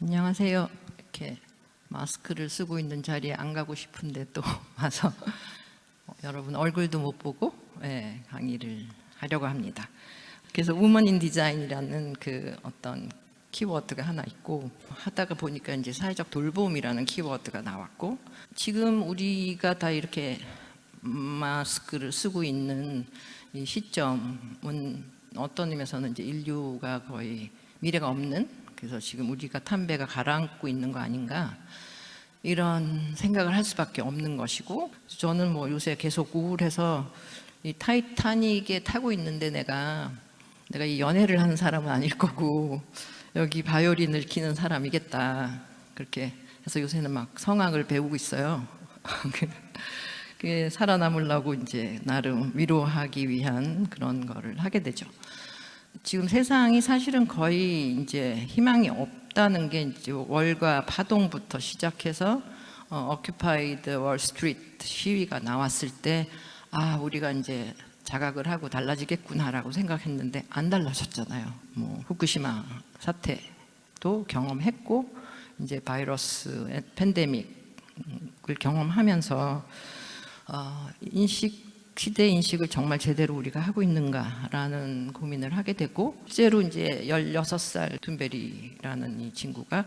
안녕하세요. 이렇게 마스크를 쓰고 있는 자리에 안 가고 싶은데 또 와서 어, 여러분 얼굴도 못 보고 예, 강의를 하려고 합니다. 그래서 우먼 인 디자인이라는 그 어떤 키워드가 하나 있고 하다가 보니까 이제 사회적 돌봄이라는 키워드가 나왔고 지금 우리가 다 이렇게 마스크를 쓰고 있는 이 시점은 어떤 의미에서는 이제 인류가 거의 미래가 없는 그래서 지금 우리가 담배가 가라앉고 있는 거 아닌가 이런 생각을 할 수밖에 없는 것이고 저는 뭐 요새 계속 우울해서 이 타이타닉에 타고 있는데 내가 내가 이 연애를 하는 사람은 아닐 거고 여기 바이올린을 키는 사람이겠다 그렇게 해서 요새는 막 성악을 배우고 있어요. 그 살아남으려고 이제 나름 위로하기 위한 그런 거를 하게 되죠. 지금 세상이 사실은 거의 이제 희망이 없다는 게 이제 월가 파동부터 시작해서 어, Occupy Wall Street 시위가 나왔을 때 아, 우리가 이제 자각을 하고 달라지겠구나라고 생각했는데 안 달라졌잖아요. 뭐 후쿠시마 사태도 경험했고 이제 바이러스 팬데믹을 경험하면서 어, 인식 시대 인식을 정말 제대로 우리가 하고 있는가라는 고민을 하게 되고 실제로 이제 16살 툰베리라는 이 친구가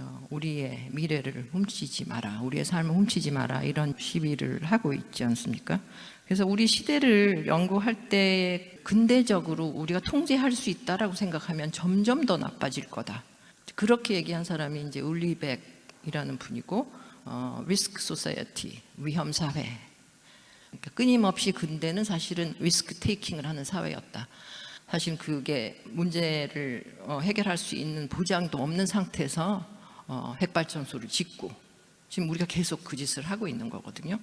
어, 우리의 미래를 훔치지 마라 우리의 삶을 훔치지 마라 이런 시위를 하고 있지 않습니까? 그래서 우리 시대를 연구할 때 근대적으로 우리가 통제할 수 있다라고 생각하면 점점 더 나빠질 거다. 그렇게 얘기한 사람이 이제 울리백이라는 분이고 어, risk society 위험 사회 그러니까 끊임없이 근대는 사실은 risk taking을 하는 사회였다. 사실 그게 문제를 어, 해결할 수 있는 보장도 없는 상태에서 어, 핵발전소를 짓고 지금 우리가 계속 그 짓을 하고 있는 거거든요.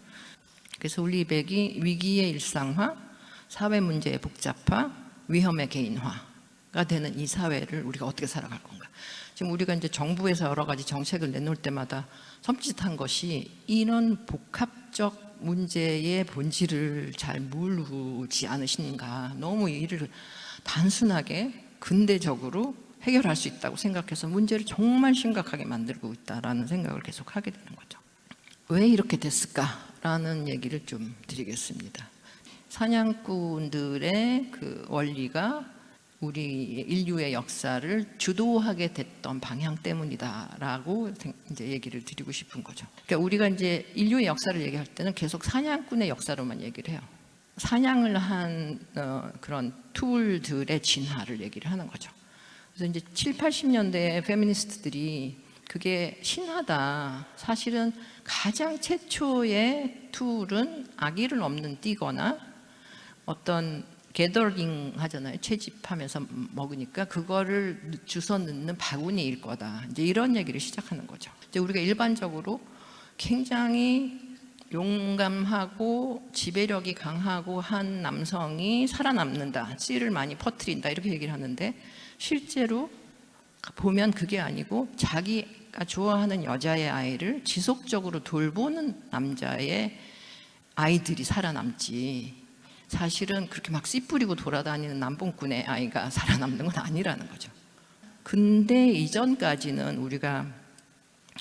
그래서 울리히 벡이 위기의 일상화, 사회 문제의 복잡화, 위험의 개인화가 되는 이 사회를 우리가 어떻게 살아갈 건가. 지금 우리가 이제 정부에서 여러 가지 정책을 내놓을 때마다 섬찟한 것이 이런 복합적 문제의 본질을 잘 모르지 않으신가. 너무 일을 단순하게 근대적으로 해결할 수 있다고 생각해서 문제를 정말 심각하게 만들고 있다는 생각을 계속 하게 되는 거죠. 왜 이렇게 됐을까라는 얘기를 좀 드리겠습니다. 사냥꾼들의 그 원리가 우리 인류의 역사를 주도하게 됐던 방향 때문이다라고 이제 얘기를 드리고 싶은 거죠. 그러니까 우리가 이제 인류의 역사를 얘기할 때는 계속 사냥꾼의 역사로만 얘기를 해요. 사냥을 한 어, 그런 tool들의 진화를 얘기를 하는 거죠. 그래서 이제 7, 80년대 페미니스트들이 그게 신화다. 사실은 가장 최초의 tool은 아기를 업는 띠거나 어떤 게더링 하잖아요. 채집하면서 먹으니까 그거를 주워 넣는 바구니일 거다. 이제 이런 얘기를 시작하는 거죠. 이제 우리가 일반적으로 굉장히 용감하고 지배력이 강하고 한 남성이 살아남는다. 씨를 많이 퍼뜨린다. 이렇게 얘기를 하는데 실제로 보면 그게 아니고 자기가 좋아하는 여자의 아이를 지속적으로 돌보는 남자의 아이들이 살아남지 사실은 그렇게 막 씨 뿌리고 돌아다니는 남봉꾼의 아이가 살아남는 건 아니라는 거죠. 근데 이전까지는 우리가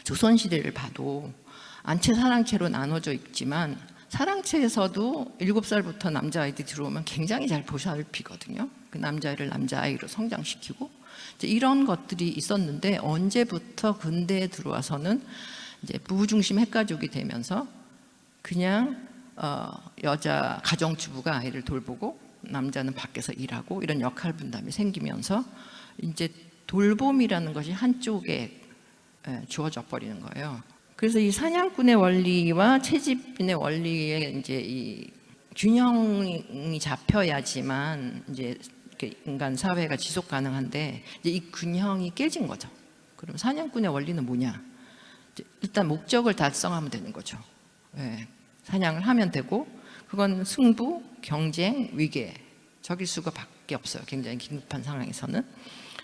조선시대를 봐도 안채 사랑채로 나눠져 있지만 사랑채에서도 7살부터 남자아이들이 들어오면 굉장히 잘 보살피거든요. 그 남자아이를 남자아이로 성장시키고 이런 것들이 있었는데 언제부터 근대에 들어와서는 이제 부부중심 핵가족이 되면서 그냥 어, 여자 가정주부가 아이를 돌보고 남자는 밖에서 일하고 이런 역할 분담이 생기면서 이제 돌봄이라는 것이 한쪽에 예, 주어져 버리는 거예요. 그래서 이 사냥꾼의 원리와 채집인의 원리에 이제 이 균형이 잡혀야지만 이제 인간 사회가 지속 가능한데 이제 이 균형이 깨진 거죠. 그럼 사냥꾼의 원리는 뭐냐? 일단 목적을 달성하면 되는 거죠. 네. 사냥을 하면 되고 그건 승부, 경쟁, 위계 적일 수가 밖에 없어요. 굉장히 긴급한 상황에서는.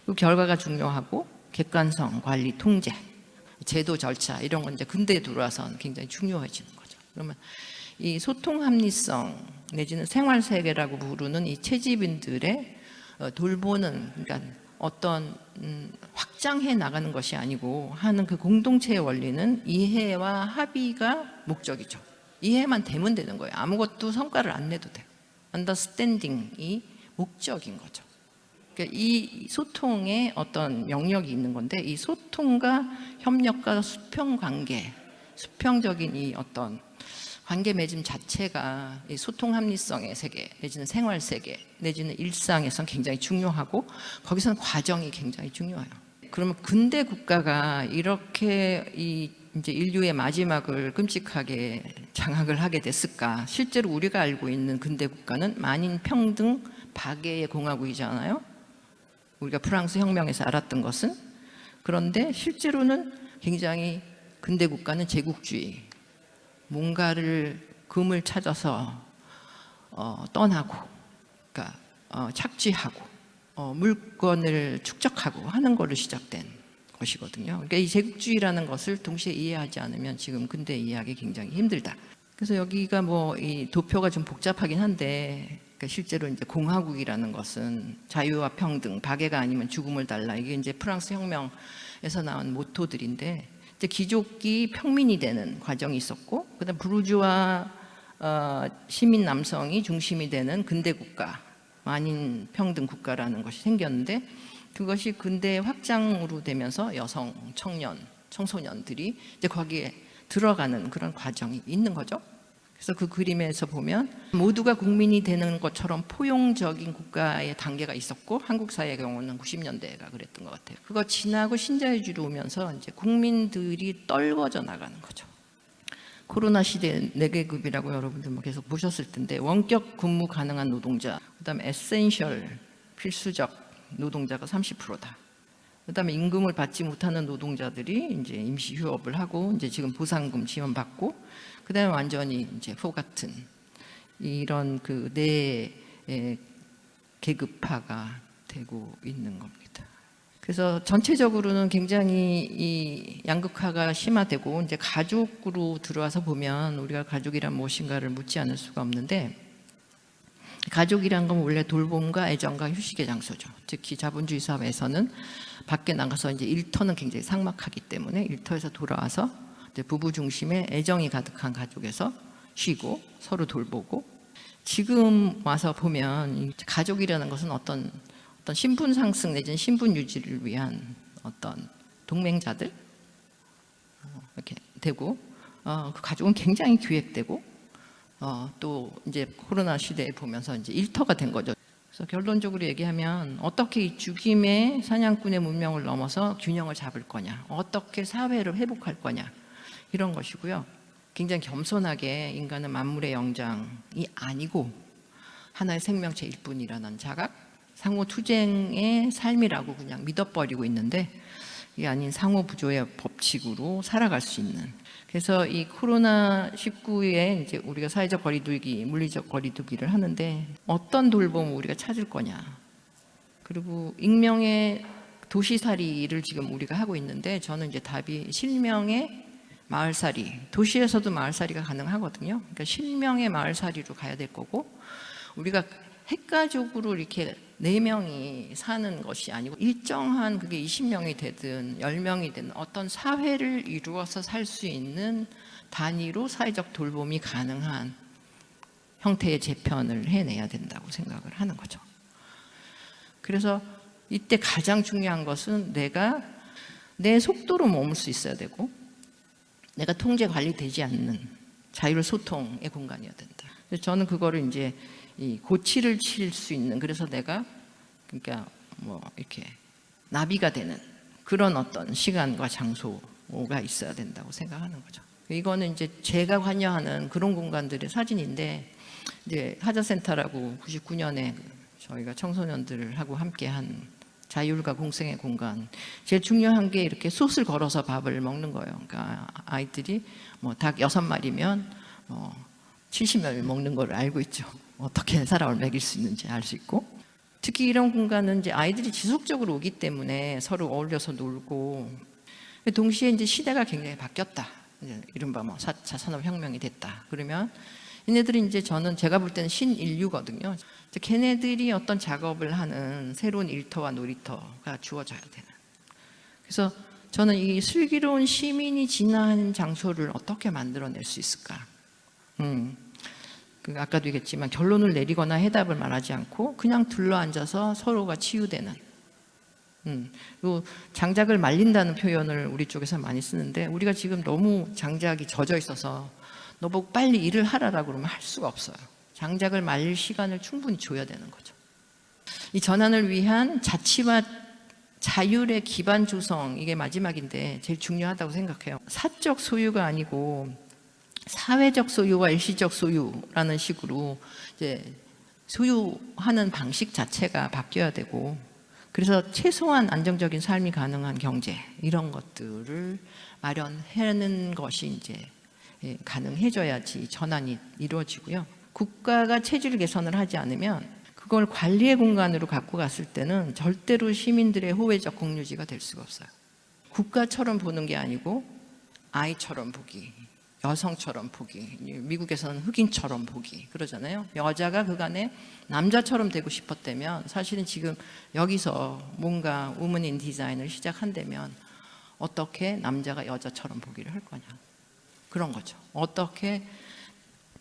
그 결과가 중요하고 객관성, 관리, 통제, 제도 절차 이런 건 이제 근대에 들어와서 굉장히 중요해지는 거죠. 그러면 이 소통 합리성 내지는 생활 세계라고 부르는 이 채집인들의 어, 돌보는 그러니까 어떤 음, 확장해 나가는 것이 아니고 하는 그 공동체의 원리는 이해와 합의가 목적이죠. 이해만 되면 되는 거예요. 아무것도 성과를 안 내도 돼요. understanding이 목적인 거죠. 그러니까 이 소통에 어떤 영역이 있는 건데 이 소통과 협력과 수평 관계, 수평적인 이 어떤 관계 맺음 자체가 이 소통 합리성의 세계 내지는 생활 세계 내지는 일상에선 굉장히 중요하고 거기서는 과정이 굉장히 중요해요. 그러면 근대 국가가 이렇게 이 이제 인류의 마지막을 끔찍하게 장악을 하게 됐을까? 실제로 우리가 알고 있는 근대 국가는 만인 평등 박애의 공화국이잖아요. 우리가 프랑스 혁명에서 알았던 것은 그런데 실제로는 굉장히 근대 국가는 제국주의 뭔가를 금을 찾아서 어, 떠나고 그러니까 어, 착취하고 어, 물건을 축적하고 하는 걸로 시작된 것이거든요. 그러니까 이 제국주의라는 것을 동시에 이해하지 않으면 지금 근대 이해하기 굉장히 힘들다. 그래서 여기가 뭐 이 도표가 좀 복잡하긴 한데 그러니까 실제로 이제 공화국이라는 것은 자유와 평등, 박애가 아니면 죽음을 달라 이게 이제 프랑스 혁명에서 나온 모토들인데 이제 귀족이 평민이 되는 과정이 있었고 그다음 부르주아 어, 시민 남성이 중심이 되는 근대 국가 만인 평등 국가라는 것이 생겼는데 그것이 근대 확장으로 되면서 여성, 청년, 청소년들이 이제 거기에 들어가는 그런 과정이 있는 거죠. 그래서 그 그림에서 보면 모두가 국민이 되는 것처럼 포용적인 국가의 단계가 있었고 한국 사회의 경우는 90년대가 그랬던 것 같아요. 그거 지나고 신자유주의로 오면서 이제 국민들이 떨궈져 나가는 거죠. 코로나 시대 4계급이라고 여러분들 뭐 계속 보셨을 텐데 원격 근무 가능한 노동자, 그다음에 essential 필수적 노동자가 30%다. 그다음에 임금을 받지 못하는 노동자들이 이제 임시 휴업을 하고 이제 지금 보상금 지원 받고 그다음에 완전히 이제 호 같은 이런 그네 계급화가 되고 있는 겁니다. 그래서 전체적으로는 굉장히 이 양극화가 심화되고 이제 가족으로 들어와서 보면 우리가 가족이란 무엇인가를 묻지 않을 수가 없는데 가족이란 건 원래 돌봄과 애정과 휴식의 장소죠. 특히 자본주의 사회에서는 밖에 나가서 이제 일터는 굉장히 삭막하기 때문에 일터에서 돌아와서 부부 중심의 애정이 가득한 가족에서 쉬고 서로 돌보고 지금 와서 보면 가족이라는 것은 어떤 어떤 신분 상승 내지는 신분 유지를 위한 어떤 동맹자들 어, 이렇게 되고 어, 그 가족은 굉장히 기획되고 어, 또 이제 코로나 시대에 보면서 이제 일터가 된 거죠. 그래서 결론적으로 얘기하면 어떻게 이 죽임의 사냥꾼의 문명을 넘어서 균형을 잡을 거냐, 어떻게 사회를 회복할 거냐 이런 것이고요. 굉장히 겸손하게 인간은 만물의 영장이 아니고 하나의 생명체일 뿐이라는 자각, 상호 투쟁의 삶이라고 그냥 믿어버리고 있는데 이게 아닌 상호 부조의 법칙으로 살아갈 수 있는 그래서 이 코로나 19에 이제 우리가 사회적 거리두기, 물리적 거리두기를 하는데 어떤 돌봄을 우리가 찾을 거냐. 그리고 익명의 도시살이를 지금 우리가 하고 있는데 저는 이제 답이 실명의 마을살이, 도시에서도 마을살이가 가능하거든요. 그러니까 실명의 마을살이로 가야 될 거고 우리가 핵가족으로 이렇게 네 명이 사는 것이 아니고 일정한 그게 20명이 되든 10명이 되든 어떤 사회를 이루어서 살 수 있는 단위로 사회적 돌봄이 가능한 형태의 재편을 해내야 된다고 생각을 하는 거죠. 그래서 이때 가장 중요한 것은 내가 내 속도로 머물 수 있어야 되고 내가 통제 관리되지 않는 자율 소통의 공간이어야 된다. 저는 그거를 이제 이 고치를 칠 수 있는 그래서 내가 그러니까 뭐 이렇게 나비가 되는 그런 어떤 시간과 장소가 있어야 된다고 생각하는 거죠. 이거는 이제 제가 관여하는 그런 공간들의 사진인데 이제 하자센터라고 99년에 저희가 청소년들하고 함께한 자율과 공생의 공간. 제일 중요한 게 이렇게 솥을 걸어서 밥을 먹는 거예요. 그러니까 아이들이 뭐 닭 여섯 마리면 뭐 70명이 먹는 걸 알고 있죠. 어떻게 사람을 먹일 수 있는지 알 수 있고 특히 이런 공간은 이제 아이들이 지속적으로 오기 때문에 서로 어울려서 놀고 동시에 이제 시대가 굉장히 바뀌었다. 이른바 뭐 4차 산업혁명이 됐다. 그러면 얘네들이 이제 저는 제가 볼 때는 신인류거든요. 걔네들이 어떤 작업을 하는 새로운 일터와 놀이터가 주어져야 되는. 그래서 저는 이 슬기로운 시민이 진화하는 장소를 어떻게 만들어낼 수 있을까? 음, 그 아까도 얘기했지만 결론을 내리거나 해답을 말하지 않고 그냥 둘러앉아서 서로가 치유되는. 음, 요 장작을 말린다는 표현을 우리 쪽에서 많이 쓰는데 우리가 지금 너무 장작이 젖어 있어서 너 보고 빨리 일을 하라라고 그러면 할 수가 없어요. 장작을 말릴 시간을 충분히 줘야 되는 거죠. 이 전환을 위한 자치와 자율의 기반 조성 이게 마지막인데 제일 중요하다고 생각해요. 사적 소유가 아니고 사회적 소유와 일시적 소유라는 식으로 이제 소유하는 방식 자체가 바뀌어야 되고 그래서 최소한 안정적인 삶이 가능한 경제 이런 것들을 마련하는 것이 이제 예, 가능해져야지 전환이 이루어지고요. 국가가 체질 개선을 하지 않으면 그걸 관리의 공간으로 갖고 갔을 때는 절대로 시민들의 호혜적 공유지가 될 수가 없어요. 국가처럼 보는 게 아니고 아이처럼 보기, 여성처럼 보기, 미국에서는 흑인처럼 보기 그러잖아요. 여자가 그간에 남자처럼 되고 싶었다면 사실은 지금 여기서 뭔가 우먼인 디자인을 시작한다면 어떻게 남자가 여자처럼 보기를 할 거냐 그런 거죠. 어떻게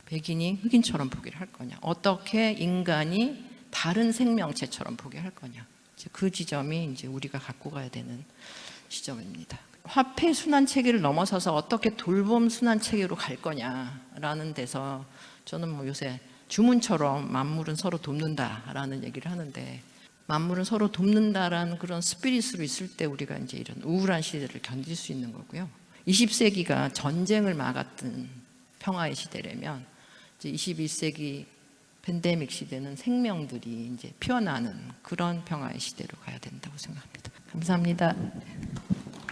백인이 흑인처럼 보기를 할 거냐 어떻게 인간이 다른 생명체처럼 보게 할 거냐 그 지점이 이제 우리가 갖고 가야 되는 시점입니다. 화폐 순환 체계를 넘어서서 어떻게 돌봄 순환 체계로 갈 거냐라는 데서 저는 뭐 요새 주문처럼 만물은 서로 돕는다라는 얘기를 하는데 만물은 서로 돕는다라는 그런 스피릿으로 있을 때 우리가 이제 이런 우울한 시대를 견딜 수 있는 거고요. 20세기가 전쟁을 막았던 평화의 시대라면 이제 21세기 팬데믹 시대는 생명들이 이제 피어나는 그런 평화의 시대로 가야 된다고 생각합니다. 감사합니다.